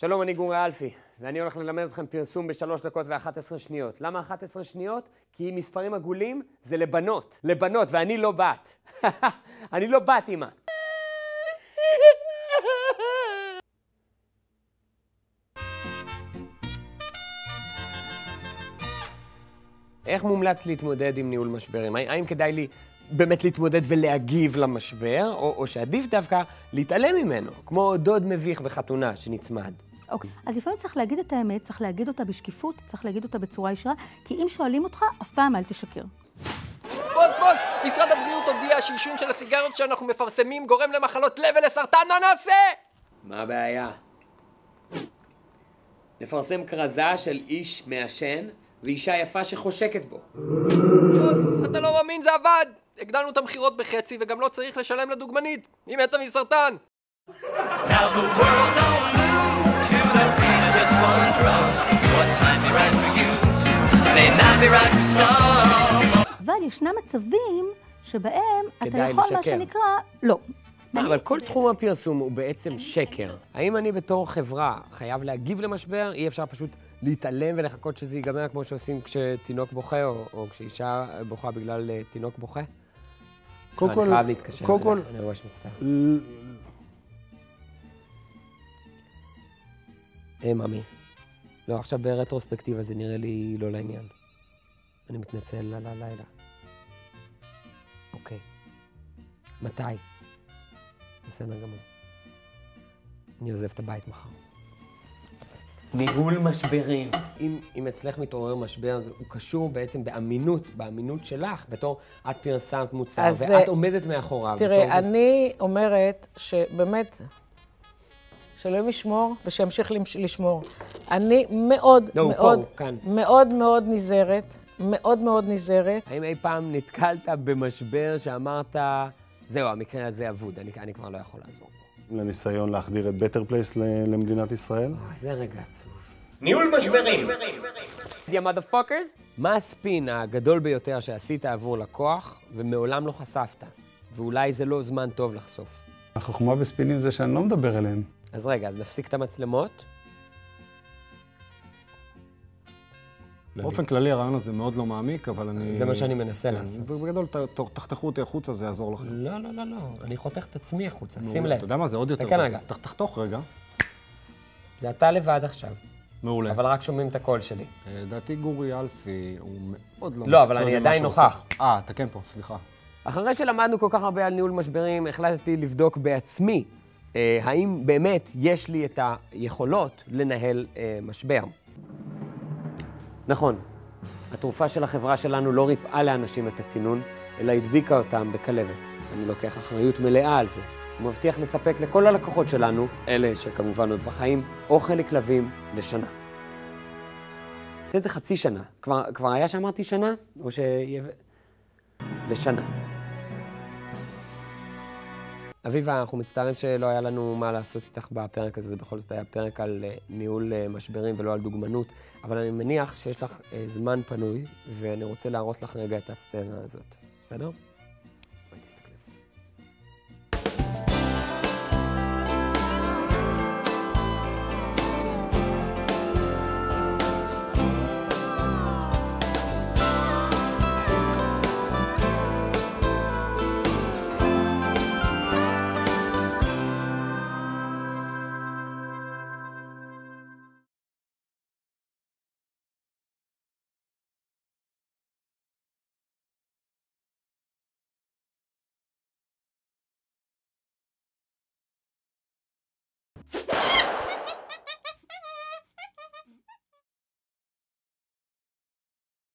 שלום, אני גורי אלפי, ואני הולך ללמד אתכם פרסום בשלוש דקות ו-11 שניות. למה 11 שניות? כי מספרים עגולים זה לבנות. לבנות, ואני לא בת. אני לא בת, אמא. איך מומלץ להתמודד עם ניהול משברים? האם כדאי לי באמת להתמודד ולהגיב למשבר, או, או שעדיף דווקא להתעלם ממנו, כמו דוד מביך בחתונה שנצמד? אוקיי, אז לפעמים צריך להגיד את האמת, צריך להגיד אותה בשקיפות, צריך להגיד אותה בצורה ישרה, כי אם שואלים אותך, אף פעם אל תשקר. בוס, בוס, משרד הבריאות הודיע שעישון של הסיגריות שאנחנו מפרסמים גורם למחלות לב ולסרטן, מה נעשה? מה הבעיה? נפרסם כרזה של איש מעשן ואישה יפה שחושקת בו. בוס, אתה לא מאמין, זה עבד! הגדלנו את המכירות בחצי וגם לא צריך לשלם לדוגמנית, היא מתה מסרטן! Now the world אבל ישנם מצבים שבהם אתה יכול, מה לשקר. שנקרא, לא. מה, אבל כל תחום הפרסום הוא בעצם שקר. האם אני בתור חברה חייב להגיב למשבר? אי אפשר פשוט להתעלם ולחכות שזה ייגמר כמו שעושים כשתינוק בוכה, או, או כשאישה בוכה בגלל אה, תינוק בוכה? קודם אני כל- חייב להתקשר. קודם כל- אני ממש מצטער. היי, ממי. לא, עכשיו ברטרוספקטיבה זה נראה לי לא לעניין. אני מתנצל על הלילה. אוקיי. מתי? בסדר גמור. אני עוזב את הבית מחר. ניהול משברים. אם, אם אצלך מתעורר משבר, זה- הוא קשור בעצם באמינות, באמינות שלך, בתור את פרסמת מוצר, אז, ואת אה, עומדת מאחוריו. בתור- תראה, אני אומרת שבאמת, שאלוהים ישמור ושימשיך למש- לשמור. אני מאוד לא, הוא פה, מאוד. מאוד מאוד נזהרת, מאוד מאוד נזהרת. האם אי פעם נתקלת במשבר שאמרת, זהו, המקרה הזה אבוד, אני, אני כבר לא יכול לעזור פה. לניסיון להחדיר את Better Place למדינת ישראל. אוי, זה רגע עצוב. ניהול משברים! יא מודפוקרס? מה הספין הגדול ביותר שעשית עבור לקוח ומעולם לא חשפת? ואולי זה לא זמן טוב לחשוף. החוכמה בספינים זה שאני לא מדבר אליהם. אז רגע, אז נפסיק את המצלמות. באופן כללי הרעיון הזה מאוד לא מעמיק, אבל אני... זה מה שאני מנסה כן, לעשות. בגדול, תחתכו אותי החוצה, זה יעזור לכם. לא, לא, לא, לא, אני חוטף את עצמי החוצה, שים לב. אתה יודע מה, זה עוד יותר תסתכל טוב. רגע. ת- תחתוך רגע. זה אתה לבד עכשיו, מעולה. אבל רק שומעים את הקול שלי. אה, לדעתי גורי אלפי הוא מאוד לא לא, אבל אני עדיין. נוכח. אה, אתה כן פה, סליחה. אחרי שלמדנו כל כך הרבה על ניהול משברים, החלטתי לבדוק בעצמי אה, האם באמת יש לי את היכולות לנהל אה, משבר. נכון, התרופה של החברה שלנו לא ריפאה לאנשים את הצינון, אלא הדביקה אותם בכלבת. אני לוקח אחריות מלאה על זה. ומבטיח לספק לכל הלקוחות שלנו, אלה שכמובן עוד בחיים, אוכל לכלבים לשנה. עושה את זה חצי שנה. כבר, כבר היה שאמרתי שנה? או ש... לשנה. אביבה, אנחנו מצטערים שלא היה לנו מה לעשות איתך בפרק הזה, זה בכל זאת היה פרק על אה, ניהול אה, משברים ולא על דוגמנות, אבל אני מניח שיש לך אה, זמן פנוי, ואני רוצה להראות לך רגע את הסצנה הזאת, בסדר?